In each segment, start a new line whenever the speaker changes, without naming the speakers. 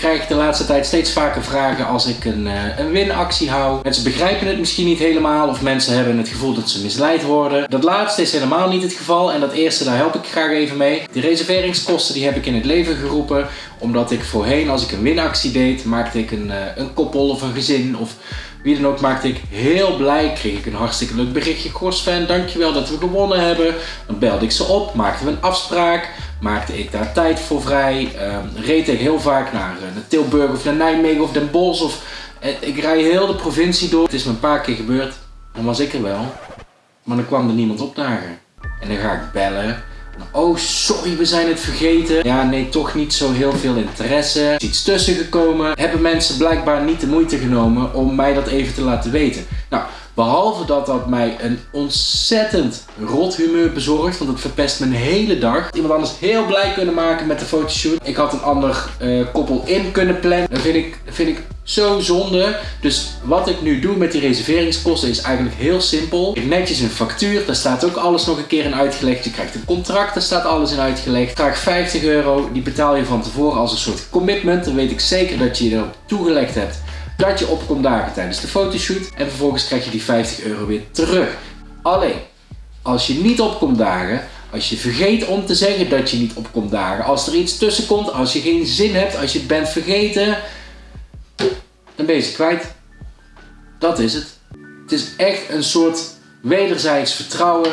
krijg de laatste tijd steeds vaker vragen als ik een, uh, een winactie hou. Mensen begrijpen het misschien niet helemaal of mensen hebben het gevoel dat ze misleid worden. Dat laatste is helemaal niet het geval en dat eerste daar help ik graag even mee. Die reserveringskosten die heb ik in het leven geroepen omdat ik voorheen als ik een winactie deed maakte ik een, uh, een koppel of een gezin of wie dan ook maakte ik heel blij. Kreeg ik een hartstikke leuk berichtje. Gorsfan, dankjewel dat we gewonnen hebben. Dan belde ik ze op, maakten we een afspraak. Maakte ik daar tijd voor vrij. Uh, reed ik heel vaak naar, uh, naar, Tilburg of naar Nijmegen of Den Bosch. Of, uh, ik rij heel de provincie door. Het is me een paar keer gebeurd. Dan was ik er wel. Maar dan kwam er niemand opdagen. En dan ga ik bellen. Oh, sorry, we zijn het vergeten. Ja, nee, toch niet zo heel veel interesse. Er is iets tussen gekomen. Hebben mensen blijkbaar niet de moeite genomen om mij dat even te laten weten. Nou, Behalve dat dat mij een ontzettend rot humeur bezorgt. Want het verpest mijn hele dag. Iemand anders heel blij kunnen maken met de fotoshoot. Ik had een ander uh, koppel in kunnen plannen. Dat vind ik, vind ik zo zonde. Dus wat ik nu doe met die reserveringskosten is eigenlijk heel simpel. Ik netjes een factuur. Daar staat ook alles nog een keer in uitgelegd. Je krijgt een contract. Daar staat alles in uitgelegd. Vraag 50 euro. Die betaal je van tevoren als een soort commitment. Dan weet ik zeker dat je je erop toegelegd hebt dat je op komt dagen tijdens de fotoshoot en vervolgens krijg je die 50 euro weer terug. Alleen, als je niet opkomt dagen, als je vergeet om te zeggen dat je niet opkomt dagen, als er iets tussen komt, als je geen zin hebt, als je het bent vergeten, dan ben je ze kwijt. Dat is het. Het is echt een soort wederzijds vertrouwen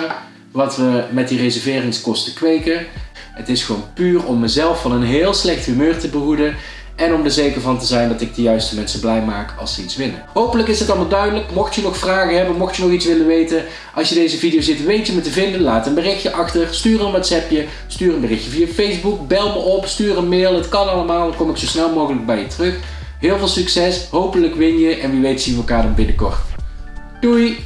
wat we met die reserveringskosten kweken. Het is gewoon puur om mezelf van een heel slecht humeur te behoeden en om er zeker van te zijn dat ik de juiste mensen blij maak als ze iets winnen. Hopelijk is het allemaal duidelijk. Mocht je nog vragen hebben, mocht je nog iets willen weten. Als je deze video zit, weet je me te vinden. Laat een berichtje achter. Stuur een WhatsAppje. Stuur een berichtje via Facebook. Bel me op. Stuur een mail. Het kan allemaal. Dan kom ik zo snel mogelijk bij je terug. Heel veel succes. Hopelijk win je. En wie weet zien we elkaar dan binnenkort. Doei!